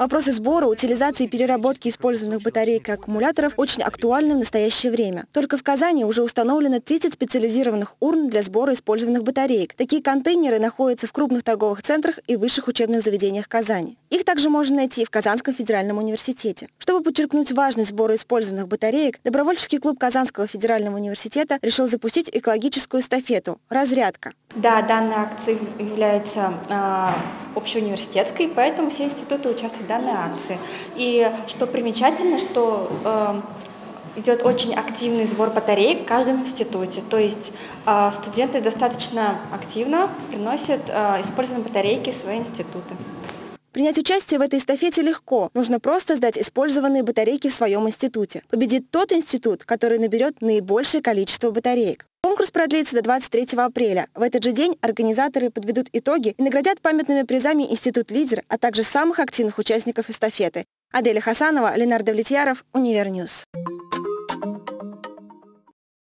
Вопросы сбора, утилизации и переработки использованных батареек и аккумуляторов очень актуальны в настоящее время. Только в Казани уже установлено 30 специализированных урн для сбора использованных батареек. Такие контейнеры находятся в крупных торговых центрах и высших учебных заведениях Казани. Их также можно найти в Казанском федеральном университете. Чтобы подчеркнуть важность сбора использованных батареек, добровольческий клуб Казанского федерального университета решил запустить экологическую эстафету «Разрядка». Да, данная акция является э, общеуниверситетской, поэтому все институты участвуют в данной акции. И что примечательно, что э, идет очень активный сбор батареек в каждом институте. То есть э, студенты достаточно активно приносят использованные батарейки в свои институты. Принять участие в этой эстафете легко. Нужно просто сдать использованные батарейки в своем институте. Победит тот институт, который наберет наибольшее количество батареек. Конкурс продлится до 23 апреля. В этот же день организаторы подведут итоги и наградят памятными призами Институт «Лидер», а также самых активных участников эстафеты. Аделя Хасанова, Ленардо Влетьяров, Универньюз.